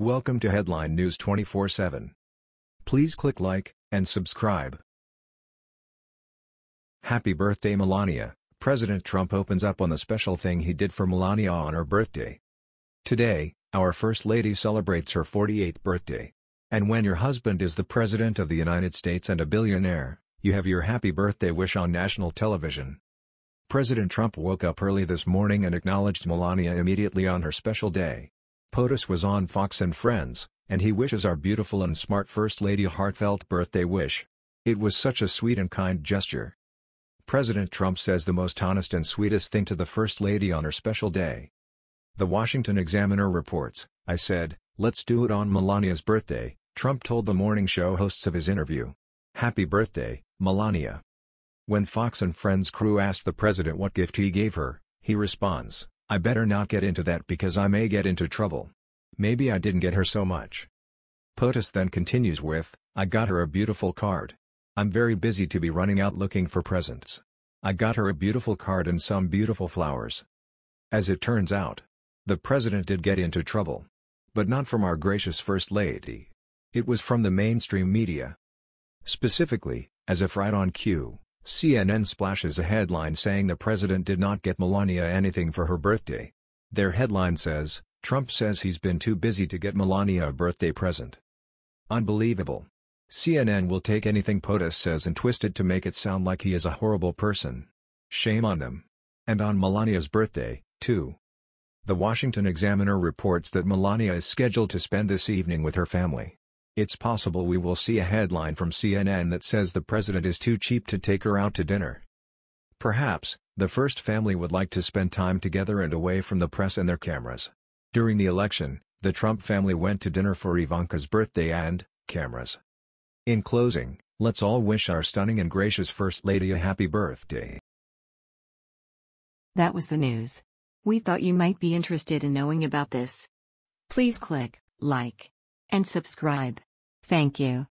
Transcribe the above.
Welcome to Headline News 24/7. Please click like and subscribe. Happy birthday Melania. President Trump opens up on the special thing he did for Melania on her birthday. Today, our First Lady celebrates her 48th birthday. And when your husband is the President of the United States and a billionaire, you have your happy birthday wish on national television. President Trump woke up early this morning and acknowledged Melania immediately on her special day. POTUS was on Fox and Friends, and he wishes our beautiful and smart First Lady a heartfelt birthday wish. It was such a sweet and kind gesture. President Trump says the most honest and sweetest thing to the First Lady on her special day. The Washington Examiner reports, I said, let's do it on Melania's birthday, Trump told the morning show hosts of his interview. Happy birthday, Melania. When Fox and Friends crew asked the president what gift he gave her, he responds, I better not get into that because I may get into trouble. Maybe I didn't get her so much. POTUS then continues with, I got her a beautiful card. I'm very busy to be running out looking for presents. I got her a beautiful card and some beautiful flowers. As it turns out, the president did get into trouble. But not from our gracious First Lady. It was from the mainstream media. Specifically, as if right on cue, CNN splashes a headline saying the president did not get Melania anything for her birthday. Their headline says, Trump says he's been too busy to get Melania a birthday present. Unbelievable. CNN will take anything POTUS says and twist it to make it sound like he is a horrible person. Shame on them. And on Melania's birthday, too. The Washington Examiner reports that Melania is scheduled to spend this evening with her family. It's possible we will see a headline from CNN that says the president is too cheap to take her out to dinner. Perhaps, the first family would like to spend time together and away from the press and their cameras. During the election, the Trump family went to dinner for Ivanka's birthday and, cameras. In closing, let's all wish our stunning and gracious First Lady a happy birthday. That was the news. We thought you might be interested in knowing about this. Please click like and subscribe. Thank you.